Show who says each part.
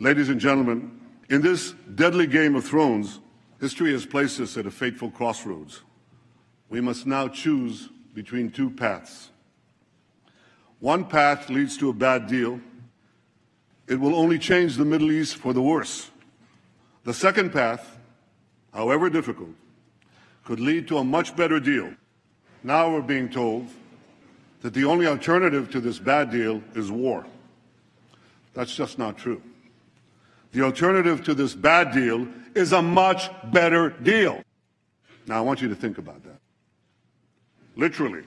Speaker 1: Ladies and gentlemen, in this deadly game of thrones, history has placed us at a fateful crossroads. We must now choose between two paths. One path leads to a bad deal. It will only change the Middle East for the worse. The second path, however difficult, could lead to a much better deal. Now we're being told that the only alternative to this bad deal is war. That's just not true. The alternative to this bad deal is a much better deal. Now, I want you to think about that. Literally,